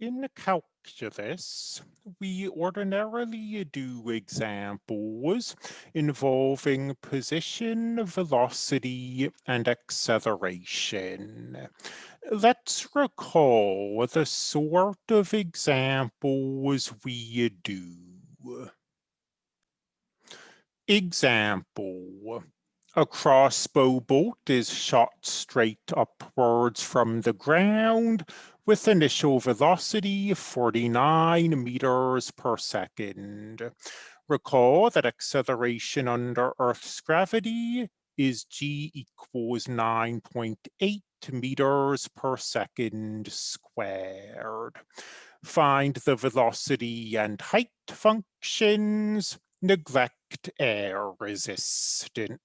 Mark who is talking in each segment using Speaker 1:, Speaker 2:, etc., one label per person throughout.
Speaker 1: in calculus, we ordinarily do examples involving position, velocity, and acceleration. Let's recall the sort of examples we do. Example. A crossbow bolt is shot straight upwards from the ground with initial velocity 49 meters per second. Recall that acceleration under Earth's gravity is g equals 9.8 meters per second squared. Find the velocity and height functions, neglect air resistance.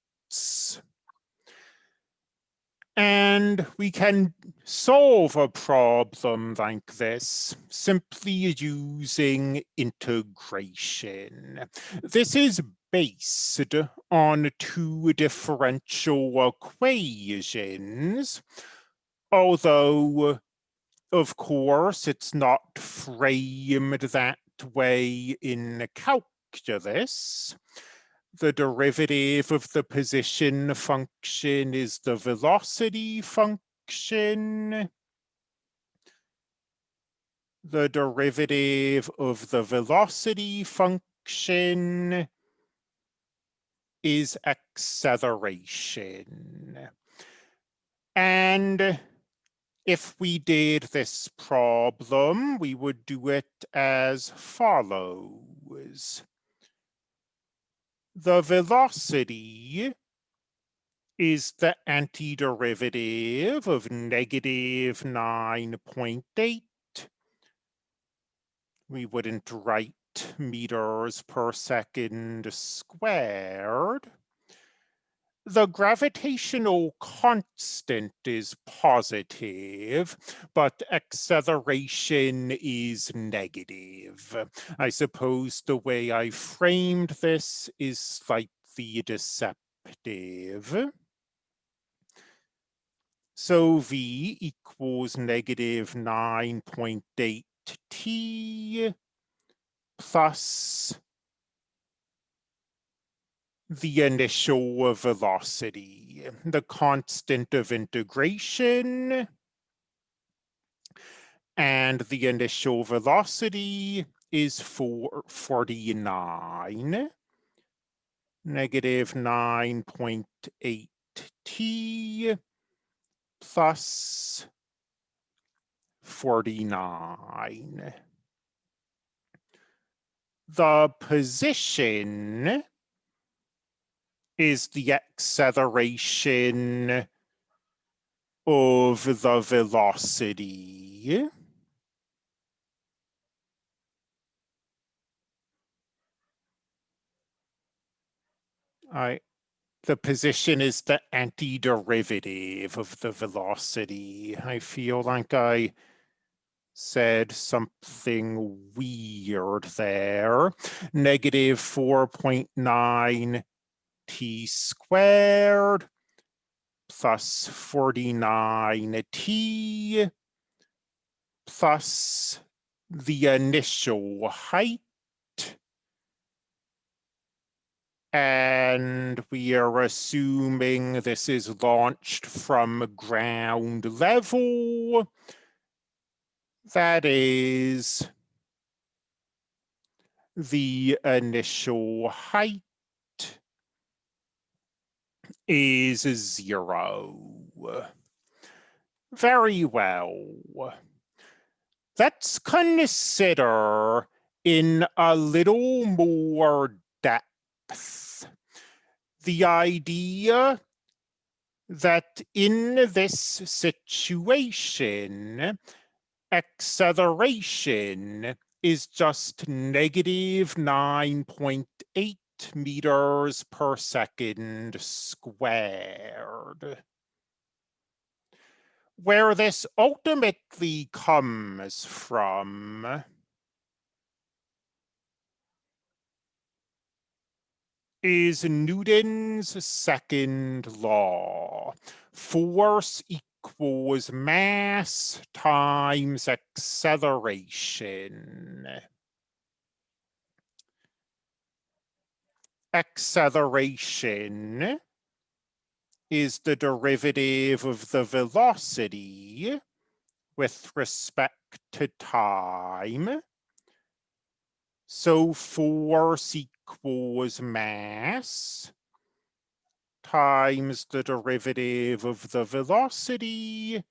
Speaker 1: And we can solve a problem like this simply using integration. This is based on two differential equations, although of course it's not framed that way in calculus the derivative of the position function is the velocity function. The derivative of the velocity function is acceleration. And if we did this problem, we would do it as follows the velocity is the antiderivative of negative 9.8. We wouldn't write meters per second squared. The gravitational constant is positive, but acceleration is negative. I suppose the way I framed this is slightly deceptive. So V equals negative 9.8 T plus the initial velocity, the constant of integration, and the initial velocity is 449, negative 9.8 t plus 49. The position is the acceleration of the velocity. I, the position is the antiderivative of the velocity. I feel like I said something weird there. Negative 4.9 t squared plus 49t plus the initial height. And we are assuming this is launched from ground level. That is the initial height is zero. Very well. Let's consider in a little more depth the idea that in this situation, acceleration is just negative 9.8 meters per second squared. Where this ultimately comes from is Newton's second law. Force equals mass times acceleration. Acceleration is the derivative of the velocity with respect to time. So force equals mass times the derivative of the velocity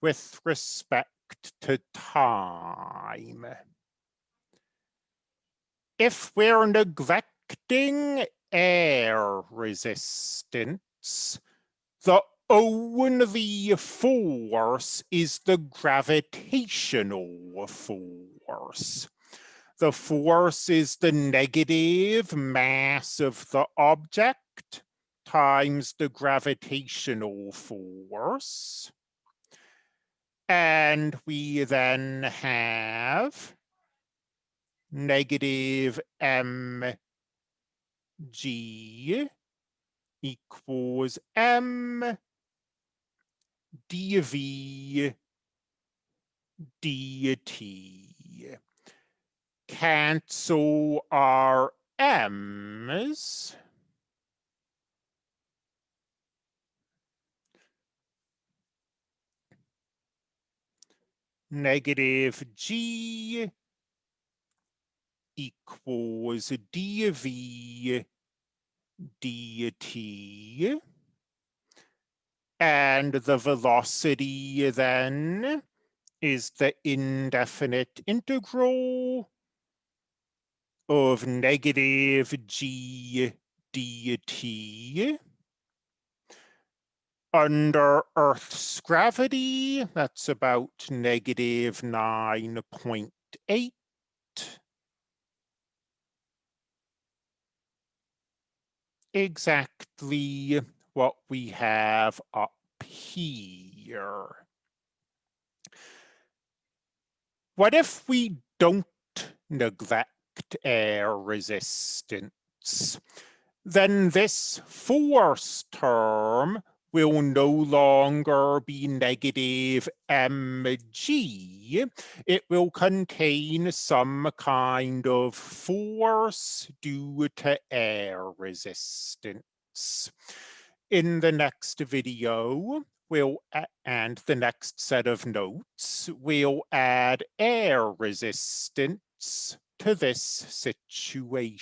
Speaker 1: with respect to time. If we're neglecting air resistance, the only force is the gravitational force. The force is the negative mass of the object times the gravitational force. And we then have negative mg equals m dv dt. Cancel our m's. negative g equals dv dt. And the velocity then is the indefinite integral of negative g dt under Earth's gravity, that's about negative 9.8. Exactly what we have up here. What if we don't neglect air resistance? Then this force term will no longer be negative mg. It will contain some kind of force due to air resistance. In the next video, we'll, and the next set of notes, we'll add air resistance to this situation.